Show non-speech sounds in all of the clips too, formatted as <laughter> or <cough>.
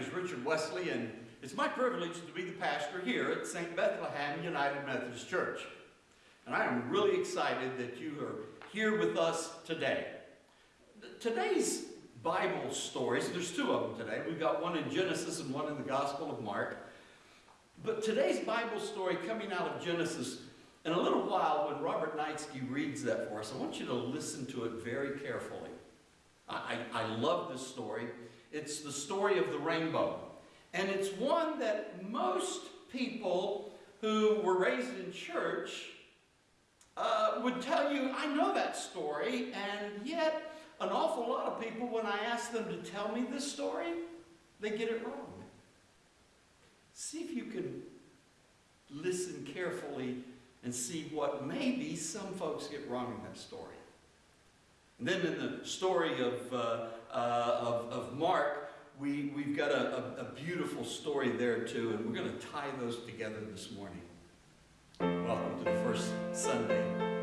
Richard Wesley, and it's my privilege to be the pastor here at St. Bethlehem United Methodist Church. And I am really excited that you are here with us today. Today's Bible stories, there's two of them today. We've got one in Genesis and one in the Gospel of Mark. But today's Bible story coming out of Genesis, in a little while when Robert Knightsky reads that for us, I want you to listen to it very carefully. I, I love this story. It's the story of the rainbow. And it's one that most people who were raised in church uh, would tell you, I know that story, and yet an awful lot of people, when I ask them to tell me this story, they get it wrong. See if you can listen carefully and see what maybe some folks get wrong in that story. And then in the story of, uh, uh, of, of, Mark, we, we've got a, a, a beautiful story there too, and we're going to tie those together this morning. Welcome to the first Sunday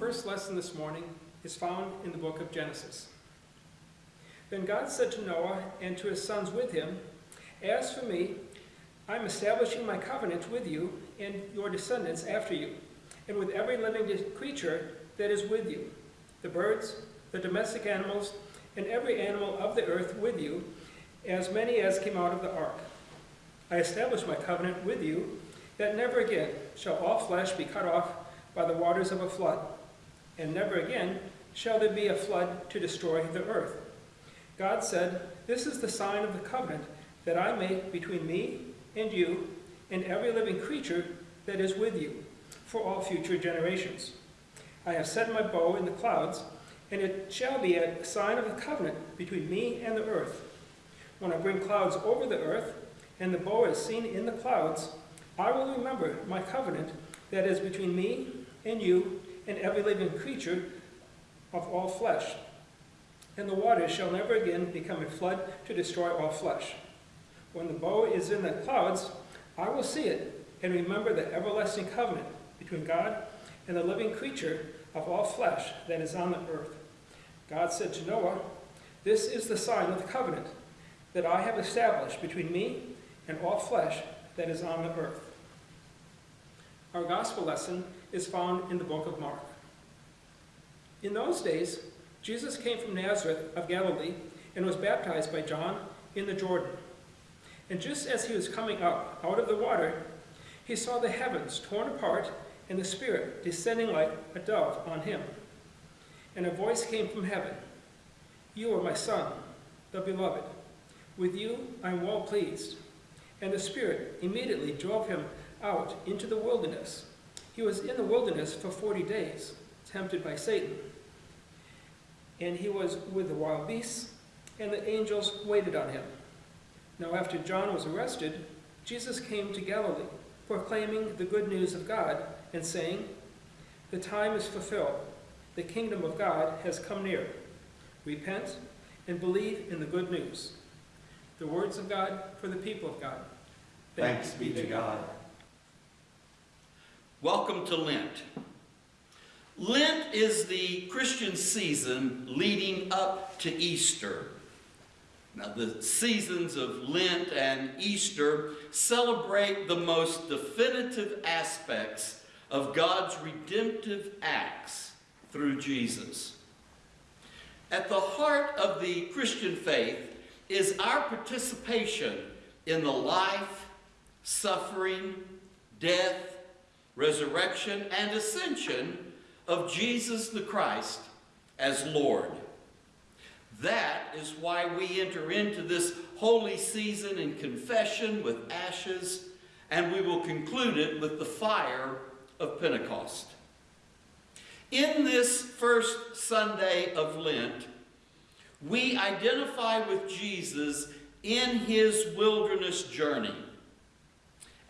first lesson this morning is found in the book of Genesis. Then God said to Noah and to his sons with him, As for me, I am establishing my covenant with you and your descendants after you, and with every living creature that is with you, the birds, the domestic animals, and every animal of the earth with you, as many as came out of the ark. I establish my covenant with you, that never again shall all flesh be cut off by the waters of a flood and never again shall there be a flood to destroy the earth. God said, This is the sign of the covenant that I make between me and you and every living creature that is with you for all future generations. I have set my bow in the clouds, and it shall be a sign of the covenant between me and the earth. When I bring clouds over the earth, and the bow is seen in the clouds, I will remember my covenant that is between me and you and every living creature of all flesh. And the waters shall never again become a flood to destroy all flesh. When the bow is in the clouds, I will see it, and remember the everlasting covenant between God and the living creature of all flesh that is on the earth. God said to Noah, This is the sign of the covenant that I have established between me and all flesh that is on the earth. Our gospel lesson is found in the book of Mark. In those days, Jesus came from Nazareth of Galilee and was baptized by John in the Jordan. And just as he was coming up out of the water, he saw the heavens torn apart and the Spirit descending like a dove on him. And a voice came from heaven You are my Son, the Beloved. With you I am well pleased. And the Spirit immediately drove him out into the wilderness. He was in the wilderness for forty days, tempted by Satan. And he was with the wild beasts, and the angels waited on him. Now, after John was arrested, Jesus came to Galilee, proclaiming the good news of God, and saying, The time is fulfilled, the kingdom of God has come near. Repent and believe in the good news. The words of God for the people of God. Thanks be to God. Welcome to Lent. Lent is the Christian season leading up to Easter. Now, the seasons of Lent and Easter celebrate the most definitive aspects of God's redemptive acts through Jesus. At the heart of the Christian faith is our participation in the life, suffering, death, resurrection, and ascension of Jesus the Christ as Lord. That is why we enter into this holy season in confession with ashes, and we will conclude it with the fire of Pentecost. In this first Sunday of Lent, we identify with Jesus in his wilderness journey.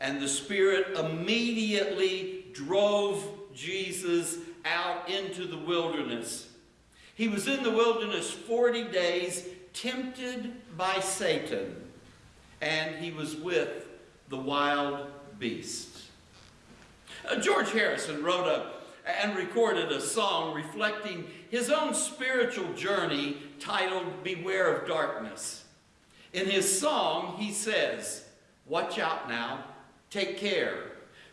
And the Spirit immediately drove Jesus out into the wilderness. He was in the wilderness 40 days, tempted by Satan, and he was with the wild beasts. Uh, George Harrison wrote a, and recorded a song reflecting his own spiritual journey titled Beware of Darkness. In his song, he says, Watch out now, take care.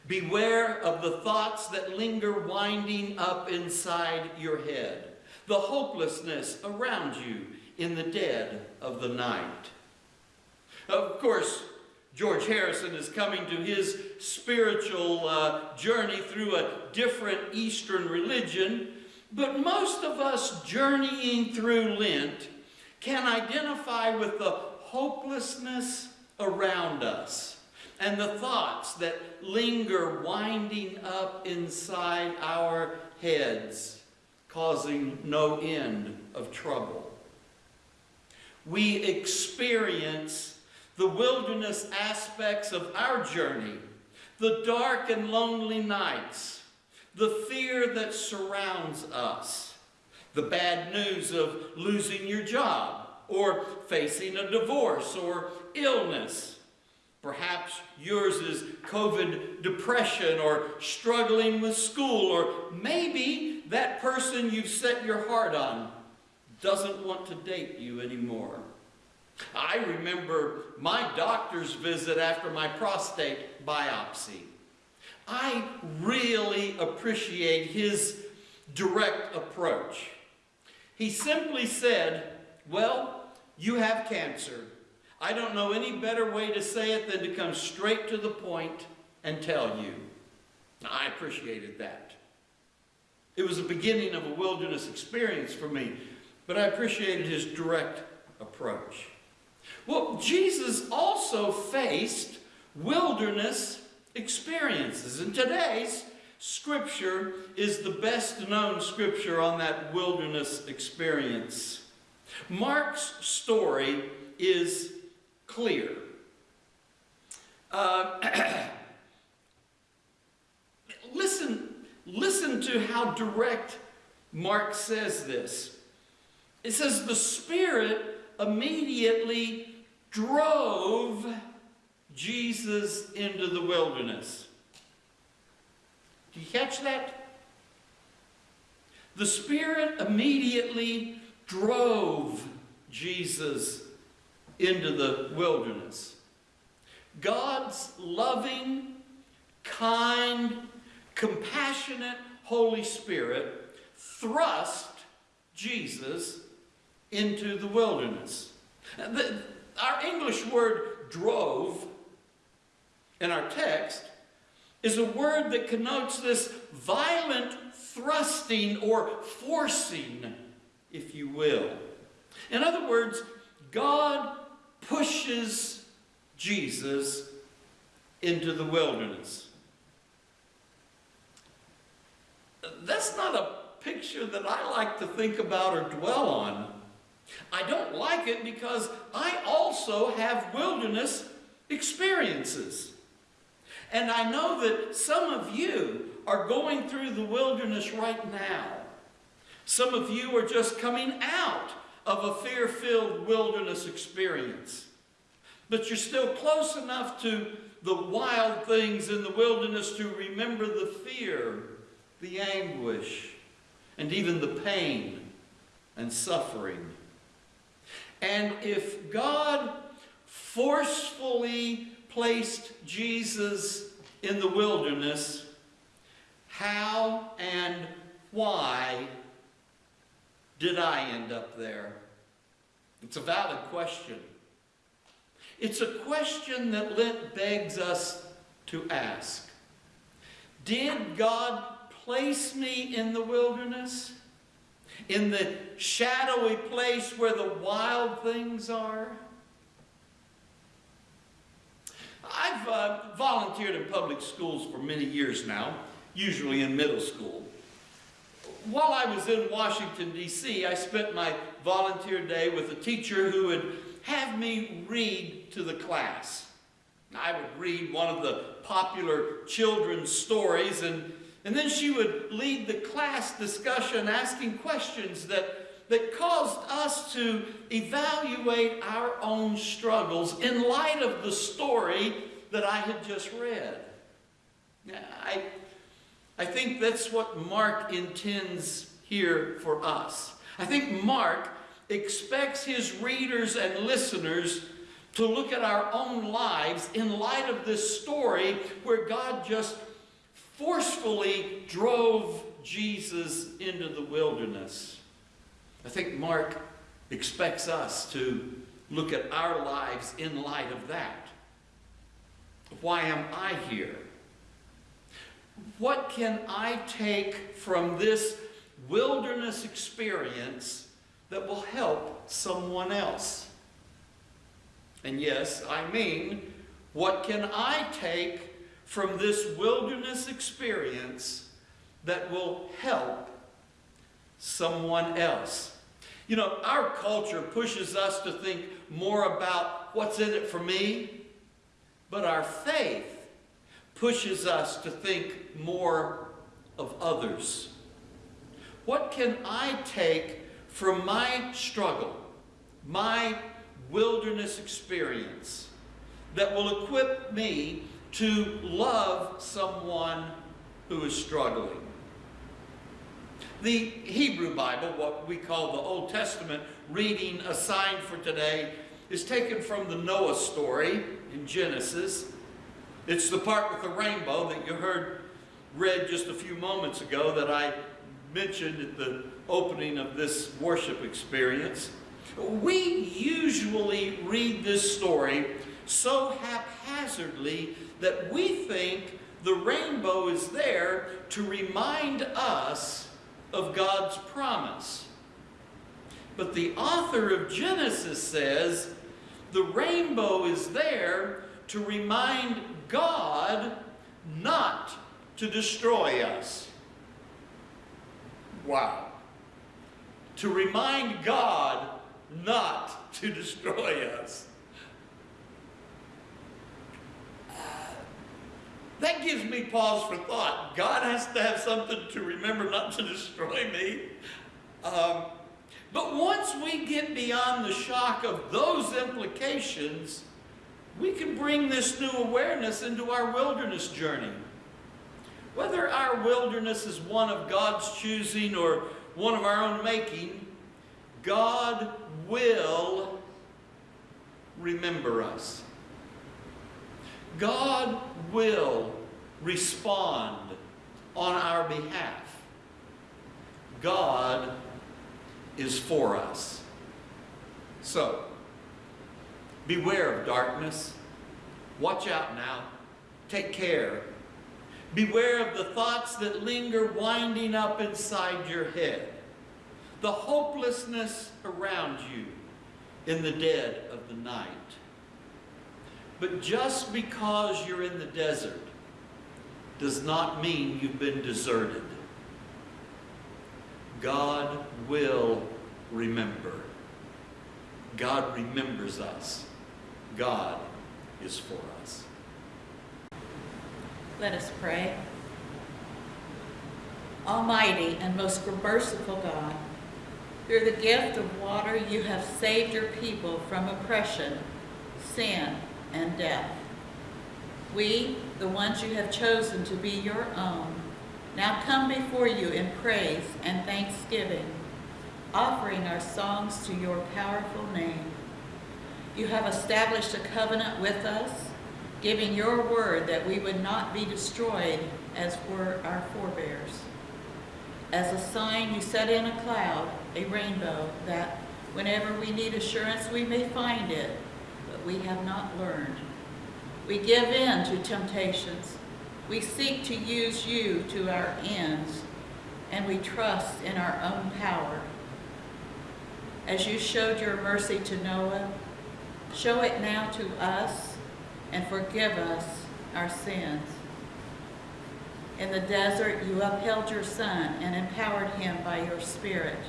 Beware of the thoughts that linger winding up inside your head the hopelessness around you in the dead of the night. Of course, George Harrison is coming to his spiritual uh, journey through a different Eastern religion, but most of us journeying through Lent can identify with the hopelessness around us and the thoughts that linger winding up inside our heads causing no end of trouble. We experience the wilderness aspects of our journey, the dark and lonely nights, the fear that surrounds us, the bad news of losing your job, or facing a divorce or illness. Perhaps yours is COVID depression or struggling with school, or maybe that person you've set your heart on doesn't want to date you anymore. I remember my doctor's visit after my prostate biopsy. I really appreciate his direct approach. He simply said, Well, you have cancer. I don't know any better way to say it than to come straight to the point and tell you. I appreciated that. It was the beginning of a wilderness experience for me, but I appreciated his direct approach. Well, Jesus also faced wilderness experiences, and today's scripture is the best known scripture on that wilderness experience. Mark's story is clear. Uh, <clears throat> listen Listen to how direct Mark says this. It says, The Spirit immediately drove Jesus into the wilderness. Do you catch that? The Spirit immediately drove Jesus into the wilderness. God's loving, kind, compassionate Holy Spirit thrust Jesus into the wilderness. The, our English word drove in our text is a word that connotes this violent thrusting or forcing, if you will. In other words, God pushes Jesus into the wilderness. That's not a picture that I like to think about or dwell on. I don't like it because I also have wilderness experiences. And I know that some of you are going through the wilderness right now. Some of you are just coming out of a fear filled wilderness experience. But you're still close enough to the wild things in the wilderness to remember the fear, the anguish, and even the pain and suffering. And if God forcefully placed Jesus in the wilderness, how and why did I end up there? It's a valid question. It's a question that Lent begs us to ask. Did God place me in the wilderness? In the shadowy place where the wild things are? I've uh, volunteered in public schools for many years now, usually in middle school. While I was in Washington, D.C., I spent my volunteer day with a teacher who would have me read to the class. I would read one of the popular children's stories, and, and then she would lead the class discussion asking questions that, that caused us to evaluate our own struggles in light of the story that I had just read. I, I think that's what Mark intends here for us. I think Mark expects his readers and listeners to look at our own lives in light of this story where God just forcefully drove Jesus into the wilderness. I think Mark expects us to look at our lives in light of that. Why am I here? What can I take from this wilderness experience that will help someone else? And yes, I mean, what can I take from this wilderness experience that will help someone else? You know, our culture pushes us to think more about what's in it for me, but our faith pushes us to think more of others. What can I take from my struggle, my wilderness experience, that will equip me to love someone who is struggling? The Hebrew Bible, what we call the Old Testament reading assigned for today, is taken from the Noah story in Genesis. It's the part with the rainbow that you heard read just a few moments ago that I mentioned at the opening of this worship experience. We usually read this story so haphazardly that we think the rainbow is there to remind us of God's promise. But the author of Genesis says the rainbow is there to remind God not to destroy us. Wow. To remind God not to destroy us. that gives me pause for thought. God has to have something to remember not to destroy me. Um, but once we get beyond the shock of those implications, we can bring this new awareness into our wilderness journey. Whether our wilderness is one of God's choosing or one of our own making, God will remember us. God will respond on our behalf. God is for us. So, beware of darkness. Watch out now. Take care. Beware of the thoughts that linger winding up inside your head. The hopelessness around you in the dead of the night. But just because you're in the desert does not mean you've been deserted. God will remember. God remembers us. God is for us. Let us pray. Almighty and most merciful God, through the gift of water you have saved your people from oppression, sin, and death. We, the ones you have chosen to be your own, now come before you in praise and thanksgiving, offering our songs to your powerful name. You have established a covenant with us, giving your word that we would not be destroyed as were our forebears. As a sign, you set in a cloud, a rainbow, that whenever we need assurance, we may find it, but we have not learned. We give in to temptations. We seek to use you to our ends, and we trust in our own power. As you showed your mercy to Noah, show it now to us and forgive us our sins. In the desert, you upheld your Son and empowered him by your Spirit.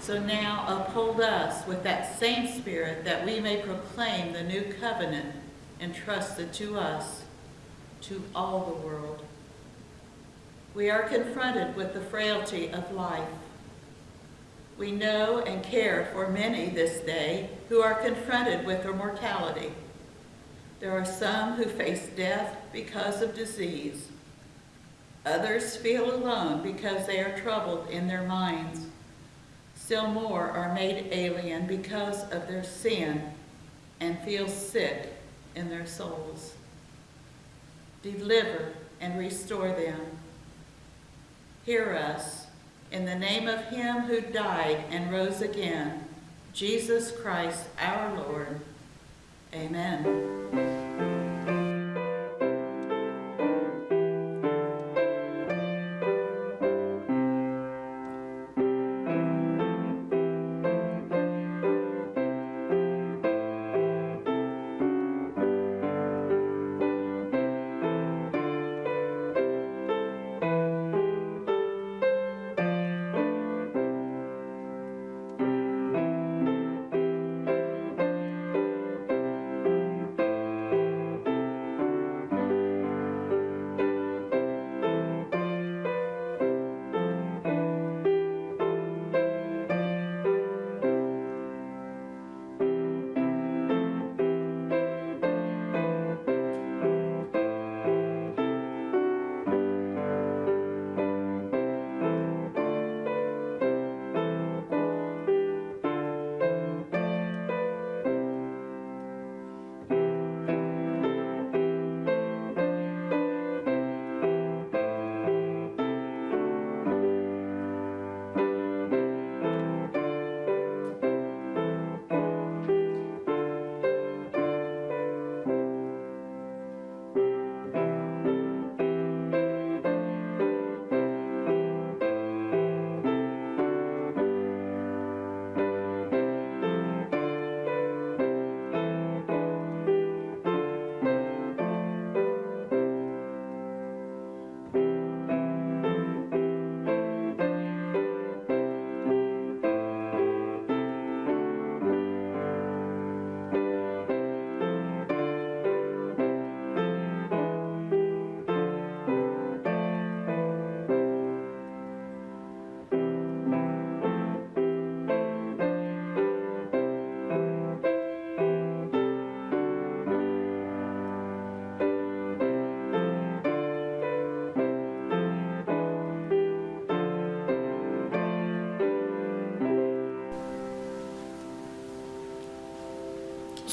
So now uphold us with that same Spirit that we may proclaim the new covenant entrusted to us, to all the world. We are confronted with the frailty of life. We know and care for many this day who are confronted with their mortality. There are some who face death because of disease. Others feel alone because they are troubled in their minds. Still more are made alien because of their sin and feel sick in their souls. Deliver and restore them. Hear us in the name of him who died and rose again, Jesus Christ our Lord. Amen.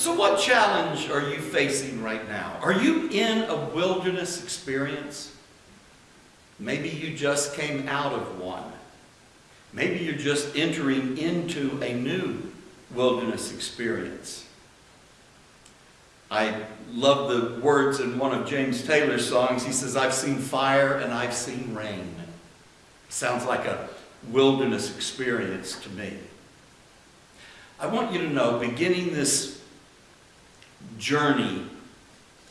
So, what challenge are you facing right now? Are you in a wilderness experience? Maybe you just came out of one. Maybe you're just entering into a new wilderness experience. I love the words in one of James Taylor's songs. He says, I've seen fire and I've seen rain. Sounds like a wilderness experience to me. I want you to know, beginning this journey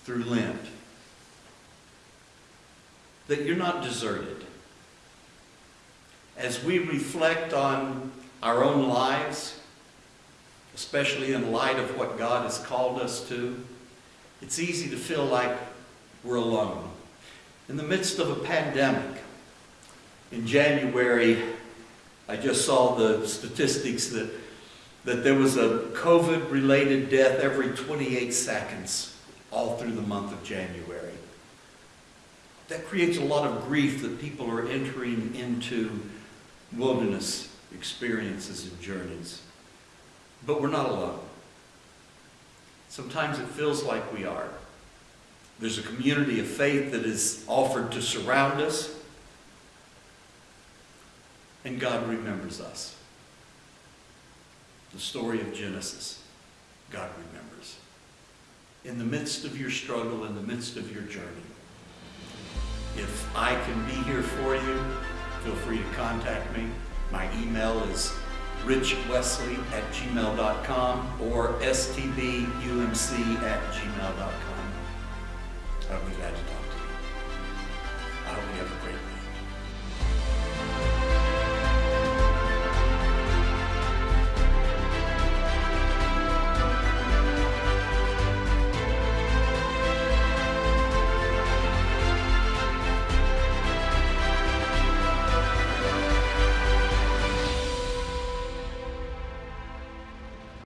through Lent, that you're not deserted. As we reflect on our own lives, especially in light of what God has called us to, it's easy to feel like we're alone. In the midst of a pandemic, in January, I just saw the statistics that, that there was a COVID related death every 28 seconds all through the month of January. That creates a lot of grief that people are entering into wilderness experiences and journeys. But we're not alone. Sometimes it feels like we are. There's a community of faith that is offered to surround us, and God remembers us. The story of Genesis, God remembers. In the midst of your struggle, in the midst of your journey, if I can be here for you, feel free to contact me. My email is richwesley at gmail.com or stbumc at gmail.com. I'll be glad to talk